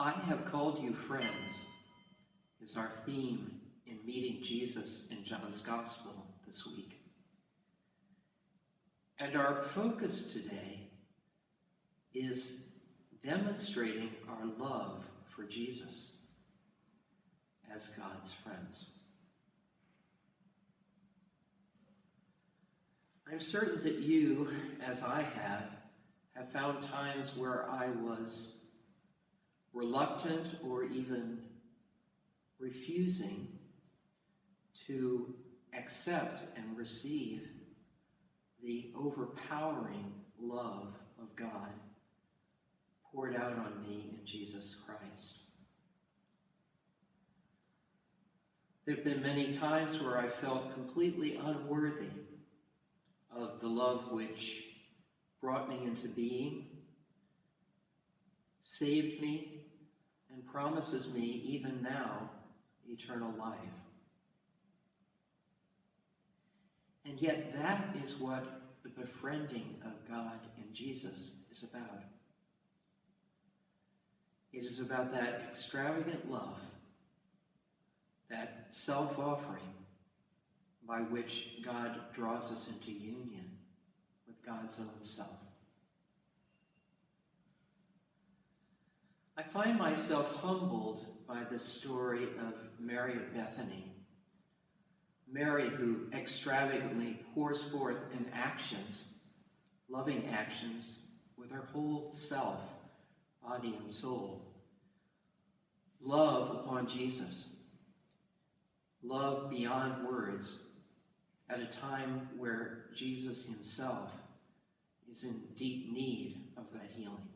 I have called you friends is our theme in meeting Jesus in John's Gospel this week. And our focus today is demonstrating our love for Jesus as God's friends. I'm certain that you, as I have, have found times where I was reluctant or even refusing to accept and receive the overpowering love of God poured out on me in Jesus Christ. There have been many times where I felt completely unworthy of the love which brought me into being, saved me, and promises me, even now, eternal life. And yet, that is what the befriending of God and Jesus is about. It is about that extravagant love, that self offering by which God draws us into union with God's own self. I find myself humbled by the story of Mary of Bethany. Mary, who extravagantly pours forth in actions, loving actions, with her whole self, body and soul. Love upon Jesus. Love beyond words at a time where Jesus himself is in deep need of that healing.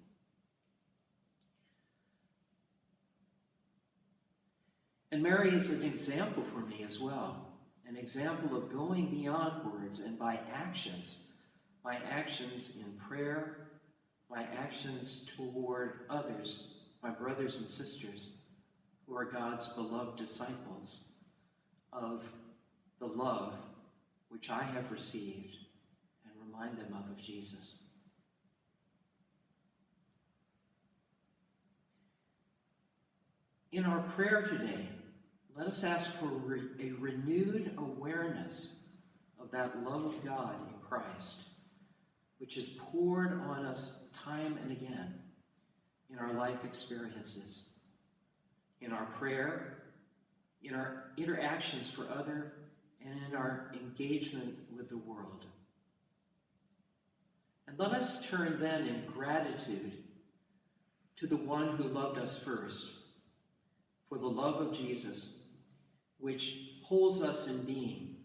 And Mary is an example for me as well, an example of going beyond words and by actions, my actions in prayer, my actions toward others, my brothers and sisters, who are God's beloved disciples, of the love which I have received and remind them of of Jesus. In our prayer today, let us ask for a renewed awareness of that love of God in Christ, which is poured on us time and again in our life experiences, in our prayer, in our interactions for other and in our engagement with the world. And let us turn then in gratitude to the one who loved us first, for the love of Jesus, which holds us in being,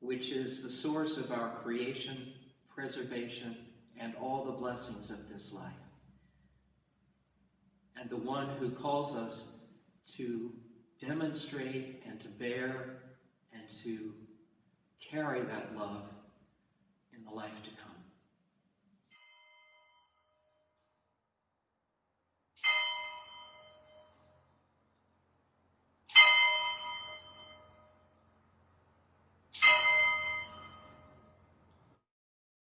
which is the source of our creation, preservation, and all the blessings of this life. And the one who calls us to demonstrate and to bear and to carry that love in the life to come.